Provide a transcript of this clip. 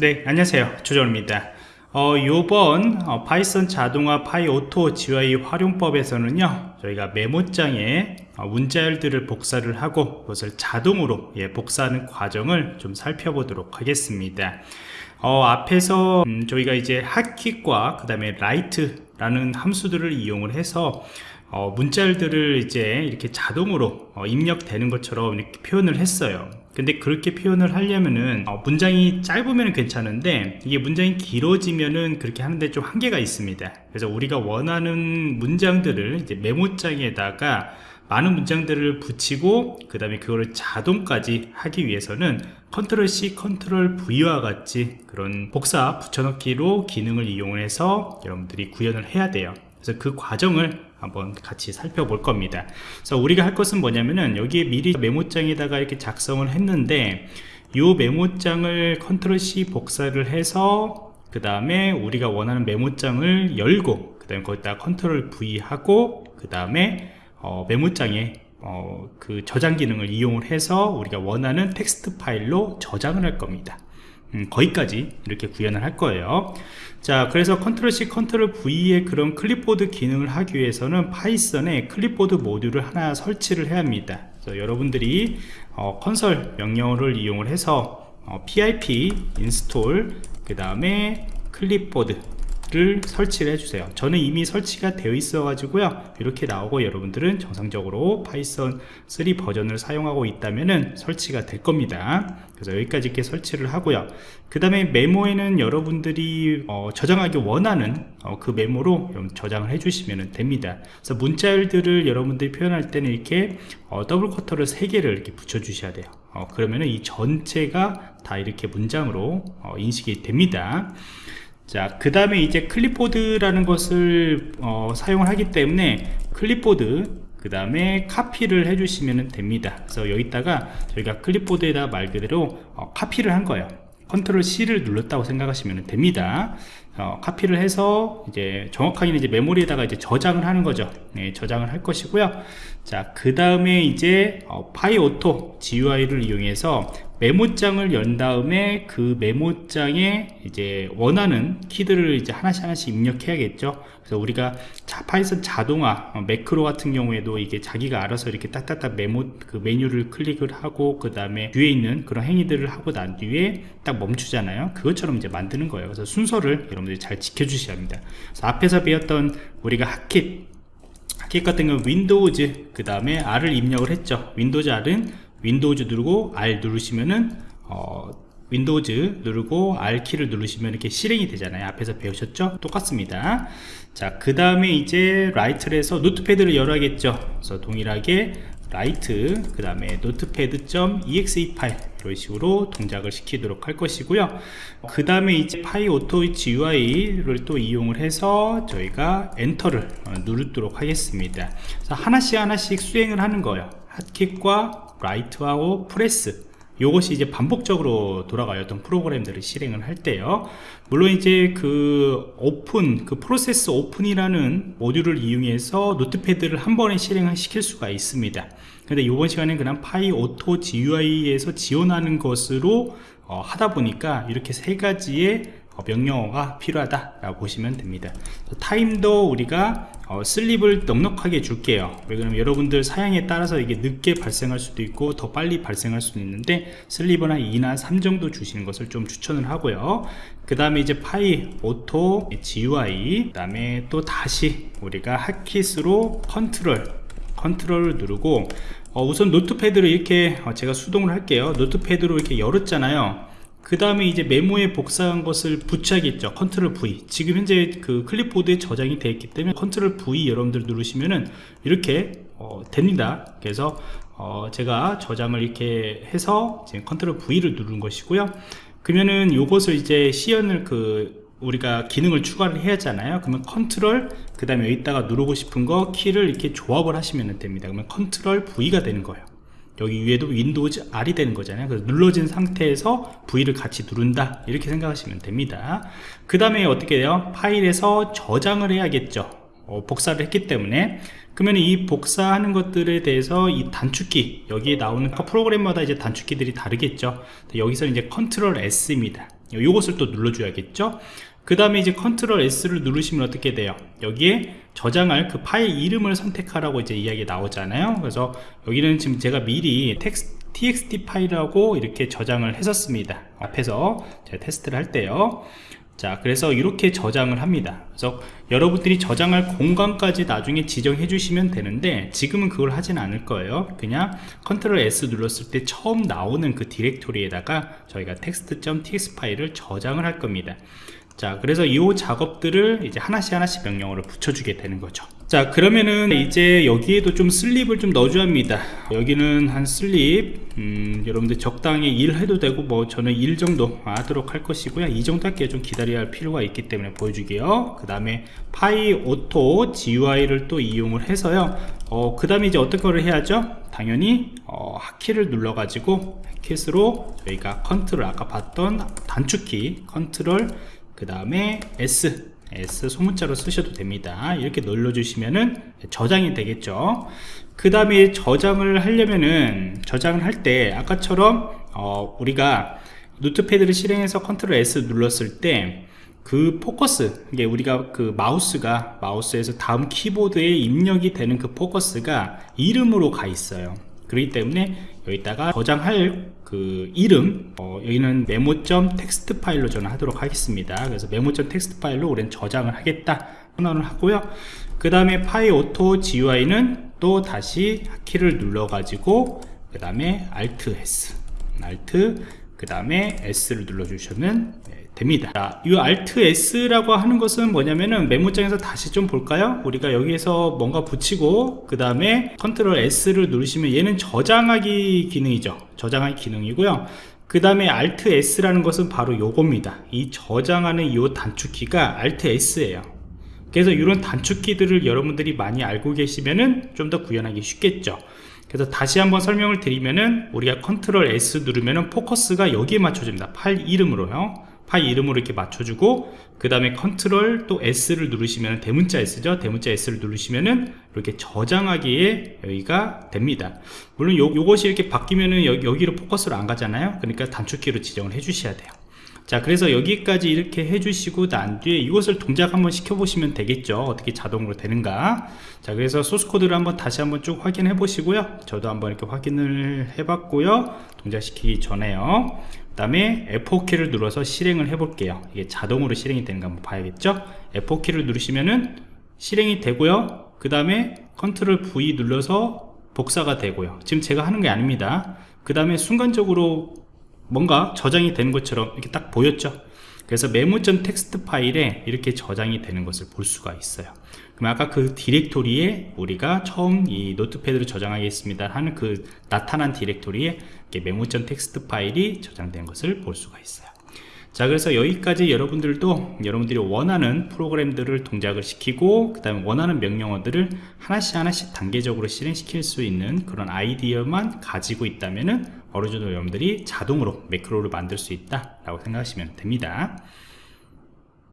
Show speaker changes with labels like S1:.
S1: 네 안녕하세요. 조정원입니다. 어, 요번 어, 파이썬 자동화 PyAutoGUI 활용법에서는요 저희가 메모장에 어, 문자열들을 복사를 하고 그것을 자동으로 예, 복사하는 과정을 좀 살펴보도록 하겠습니다. 어, 앞에서 음, 저희가 이제 핫킥과 그 다음에 write 라는 함수들을 이용을 해서 어, 문자열들을 이제 이렇게 자동으로 어, 입력되는 것처럼 이렇게 표현을 했어요 근데 그렇게 표현을 하려면은 어, 문장이 짧으면 괜찮은데 이게 문장이 길어지면은 그렇게 하는데 좀 한계가 있습니다. 그래서 우리가 원하는 문장들을 이제 메모장에다가 많은 문장들을 붙이고 그 다음에 그거를 자동까지 하기 위해서는 컨트롤 C, 컨트롤 V와 같이 그런 복사 붙여넣기로 기능을 이용해서 여러분들이 구현을 해야 돼요 그래서 그 과정을 한번 같이 살펴볼 겁니다. 그래서 우리가 할 것은 뭐냐면은 여기에 미리 메모장에다가 이렇게 작성을 했는데 이 메모장을 컨트롤 C 복사를 해서 그 다음에 우리가 원하는 메모장을 열고 그 다음에 거기다 컨트롤 V 하고 그 다음에 어, 메모장에 어, 그 저장 기능을 이용을 해서 우리가 원하는 텍스트 파일로 저장을 할 겁니다 음, 거기까지 이렇게 구현을 할 거예요. 자 그래서 컨트롤 C 컨트롤 V의 그런 클립보드 기능을 하기 위해서는 파이썬에 클립보드 모듈을 하나 설치를 해야 합니다. 그래서 여러분들이 어, 콘솔 명령어를 이용을 해서 어, pip install 그 다음에 clipboard를 설치를 해주세요. 저는 이미 설치가 되어 있어 가지고요. 이렇게 나오고 여러분들은 정상적으로 파이썬 3 버전을 사용하고 있다면 설치가 될 겁니다. 그래서 여기까지 이렇게 설치를 하고요. 그 다음에 메모에는 여러분들이 어, 저장하기 원하는 어, 그 메모로 저장을 해주시면 됩니다. 그래서 문자열들을 여러분들이 표현할 때는 이렇게 어, double quote를 3개를 이렇게 붙여 주셔야 돼요. 어, 그러면 이 전체가 다 이렇게 문장으로 어, 인식이 됩니다 자, 그 다음에 이제 클립보드라는 것을 어, 사용을 하기 때문에 클립보드 그 다음에 copy를 해주시면 됩니다. 그래서 여기다가 저희가 클립보드에다 말 그대로 어, 카피를 한 거예요. 컨트롤 C를 눌렀다고 생각하시면 됩니다. 어, 카피를 해서 이제 정확하게 이제 메모리에다가 이제 저장을 하는 거죠. 네, 저장을 할 것이고요. 자, 그 다음에 이제 어, PyAutoGUI를 이용해서 메모장을 연 다음에 그 메모장에 이제 원하는 키들을 이제 하나씩 하나씩 입력해야겠죠. 그래서 우리가 자, 파이썬 자동화 어, 매크로 같은 경우에도 이게 자기가 알아서 이렇게 딱딱딱 메모 그 메뉴를 클릭을 하고 그 다음에 뒤에 있는 그런 행위들을 하고 난 뒤에 딱 멈추잖아요. 그것처럼 이제 만드는 거예요. 그래서 순서를 여러분 들이 잘 지켜주셔야 합니다. 그래서 앞에서 배웠던 우리가 hotkey hotkey 같은 경우 Windows 그 다음에 R을 입력을 했죠. Windows R은 Windows 누르고 R 누르시면은 어, Windows 누르고 R 키를 누르시면 이렇게 실행이 되잖아요. 앞에서 배우셨죠? 똑같습니다. 자 그 다음에 이제 write를 해서 notepad를 열어야겠죠. 그래서 동일하게 write 그 다음에 notepad.exe 파일 이런 식으로 동작을 시키도록 할 것이고요. 그 다음에 이제 PyAutoGUI를 또 이용을 해서 저희가 엔터를 어, 누르도록 하겠습니다. 하나씩 하나씩 수행을 하는 거예요. hotkey와 write하고 press 이것이 이제 반복적으로 돌아가요. 어떤 프로그램들을 실행을 할 때요. 물론 이제 그 오픈 그 process open이라는 모듈을 이용해서 notepad를 한 번에 실행을 시킬 수가 있습니다. 근데 이번 시간에 그냥 PyAutoGUI에서 지원하는 것으로 어, 하다 보니까 이렇게 세 가지의 어, 명령어가 필요하다라고 보시면 됩니다. 타임도 우리가 어, sleep을 넉넉하게 줄게요. 왜냐면 여러분들 사양에 따라서 이게 늦게 발생할 수도 있고 더 빨리 발생할 수도 있는데 sleep은 한 2나 3 정도 주시는 것을 좀 추천을 하고요. 그 다음에 이제 PyAutoGUI 그 다음에 또 다시 우리가 핫킷으로 컨트롤 컨트롤을 누르고 어, 우선 notepad를 이렇게 어, 제가 수동을 할게요. notepad로 이렇게 열었잖아요 그 다음에 이제 메모에 복사한 것을 붙여야겠죠. 컨트롤 V. 지금 현재 그 클립보드에 저장이 되어 있기 때문에 컨트롤 V 여러분들 누르시면은 이렇게 어, 됩니다. 그래서 어, 제가 저장을 이렇게 해서 지금 컨트롤 V를 누르는 것이고요. 그러면은 요것을 이제 시연을 그 우리가 기능을 추가를 해야 하잖아요. 그러면 컨트롤 그 다음에 여기다가 누르고 싶은 거 키를 이렇게 조합을 하시면 됩니다. 그러면 컨트롤 V가 되는 거예요 여기 위에도 Windows R이 되는 거잖아요. 그래서 눌러진 상태에서 V를 같이 누른다. 이렇게 생각하시면 됩니다. 그 다음에 어떻게 돼요? 파일에서 저장을 해야겠죠. 어, 복사를 했기 때문에. 그러면 이 복사하는 것들에 대해서 이 단축키 여기에 나오는 프로그램마다 이제 단축키들이 다르겠죠. 여기서 이제 컨트롤 S입니다. 요것을 또 눌러줘야겠죠 그 다음에 이제 컨트롤 S를 누르시면 어떻게 돼요? 여기에 저장할 그 파일 이름을 선택하라고 이제 이야기 나오잖아요. 그래서 여기는 지금 제가 미리 text txt 파일하고 이렇게 저장을 했었습니다. 앞에서 제가 테스트를 할 때요. 자 그래서 이렇게 저장을 합니다. 그래서 여러분들이 저장할 공간까지 나중에 지정해 주시면 되는데 지금은 그걸 하진 않을 거예요. 그냥 컨트롤 S 눌렀을 때 처음 나오는 그 디렉토리에다가 저희가 text.txt 파일을 저장을 할 겁니다 자 그래서 이 작업들을 이제 하나씩 하나씩 명령어를 붙여주게 되는 거죠. 자 그러면은 이제 여기에도 좀 sleep을 좀 넣어줘야 합니다. 여기는 한 sleep 음, 여러분들 적당히 일 해도 되고 뭐 저는 일 정도 하도록 할 것이고요. 이 정도 할게 좀 기다려야 할 필요가 있기 때문에 보여주게요. 그 다음에 PyAutoGUI를 또 이용을 해서요. 어, 그 다음에 이제 어떤 거를 해야죠? 당연히 어, hotkey를 눌러 가지고 킷으로 저희가 컨트롤 아까 봤던 단축키 컨트롤 그 다음에 S S 소문자로 쓰셔도 됩니다. 이렇게 눌러주시면은 저장이 되겠죠. 그 다음에 저장을 하려면은 저장을 할 때 아까처럼 어, 우리가 notepad를 실행해서 컨트롤 S 눌렀을 때 그 포커스 이게 우리가 그 마우스가 마우스에서 다음 키보드에 입력이 되는 그 포커스가 이름으로 가 있어요 그렇기 때문에 여기다가 저장할 그 이름 어, 여기는 메모점 텍스트 파일로 저는 하도록 하겠습니다. 그래서 메모점 텍스트 파일로 우리는 저장을 하겠다. 선언을 하고요. 그 다음에 PyAutoGUI는 또 다시 키를 눌러 가지고 그 다음에 Alt S Alt 그 다음에 S를 눌러 주시면 됩니다. 자, 이 Alt S라고 하는 것은 뭐냐면은 메모장에서 다시 좀 볼까요? 우리가 여기에서 뭔가 붙이고 그 다음에 컨트롤 S를 누르시면 얘는 저장하기 기능이죠. 저장하기 기능이고요. 그 다음에 Alt S라는 것은 바로 요겁니다. 이 저장하는 이 단축키가 Alt S예요. 그래서 이런 단축키들을 여러분들이 많이 알고 계시면은 좀 더 구현하기 쉽겠죠 그래서 다시 한번 설명을 드리면은 우리가 컨트롤 S 누르면은 포커스가 여기에 맞춰집니다. 파일 이름으로요. 파일 이름으로 이렇게 맞춰주고 그 다음에 컨트롤 또 S를 누르시면 대문자 S죠. 대문자 S를 누르시면은 이렇게 저장하기에 여기가 됩니다. 물론 요, 요것이 이렇게 바뀌면은 여기, 여기로 포커스로 안 가잖아요. 그러니까 단축키로 지정을 해 주셔야 돼요 자 그래서 여기까지 이렇게 해주시고 난 뒤에 이것을 동작 한번 시켜보시면 되겠죠. 어떻게 자동으로 되는가. 자 그래서 소스코드를 한번 다시 한번 쭉 확인해 보시고요. 저도 한번 이렇게 확인을 해 봤고요. 동작시키기 전에요. 그 다음에 F4키를 눌러서 실행을 해 볼게요. 이게 자동으로 실행이 되는가 한번 봐야겠죠? F4키를 누르시면은 실행이 되고요. 그 다음에 컨트롤 V 눌러서 복사가 되고요. 지금 제가 하는 게 아닙니다. 그 다음에 순간적으로 뭔가 저장이 되는 것처럼 이렇게 딱 보였죠? 그래서 메모점 텍스트 파일에 이렇게 저장이 되는 것을 볼 수가 있어요. 그럼 아까 그 디렉토리에 우리가 처음 이 notepad로 저장하겠습니다 하는 그 나타난 디렉토리에 메모점 텍스트 파일이 저장된 것을 볼 수가 있어요 자 그래서 여기까지 여러분들도 여러분들이 원하는 프로그램들을 동작을 시키고 그 다음에 원하는 명령어들을 하나씩 하나씩 단계적으로 실행시킬 수 있는 그런 아이디어만 가지고 있다면 은 어느 정도 여러분들이 자동으로 매크로를 만들 수 있다 라고 생각하시면 됩니다